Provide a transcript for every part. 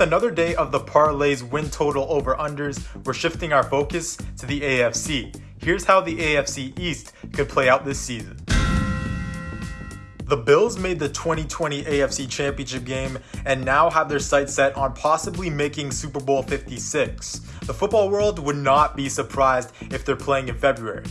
with another day of the parlays win total over unders, we're shifting our focus to the AFC. Here's how the AFC East could play out this season. The Bills made the 2020 AFC Championship game and now have their sights set on possibly making Super Bowl 56. The football world would not be surprised if they're playing in February.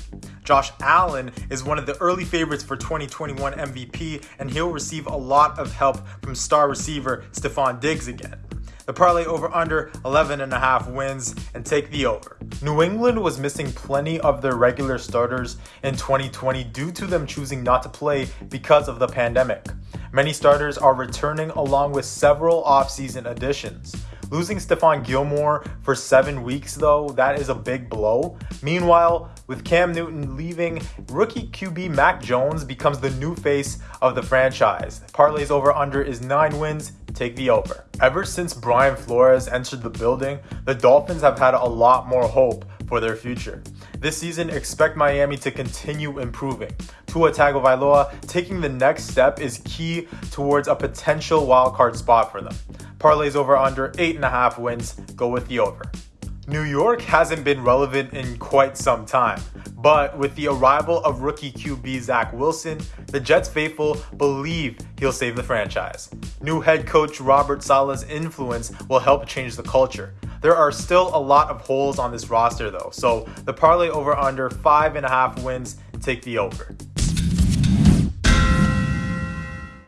Josh Allen is one of the early favorites for 2021 MVP, and he'll receive a lot of help from star receiver Stefon Diggs again. The parlay over under 11 and a half wins and take the over. New England was missing plenty of their regular starters in 2020 due to them choosing not to play because of the pandemic. Many starters are returning along with several offseason additions. Losing Stephon Gilmore for seven weeks, though, that is a big blow. Meanwhile, with Cam Newton leaving, rookie QB Mac Jones becomes the new face of the franchise. Parlays over under is nine wins. Take the over. Ever since Brian Flores entered the building, the Dolphins have had a lot more hope for their future. This season, expect Miami to continue improving. Tua Tagovailoa taking the next step is key towards a potential wildcard spot for them. Parlays over under 8.5 wins. Go with the over. New York hasn't been relevant in quite some time, but with the arrival of rookie QB Zach Wilson, the Jets faithful believe he'll save the franchise. New head coach Robert Saleh's influence will help change the culture. There are still a lot of holes on this roster though, so the parlay over under five and a half wins, take the over.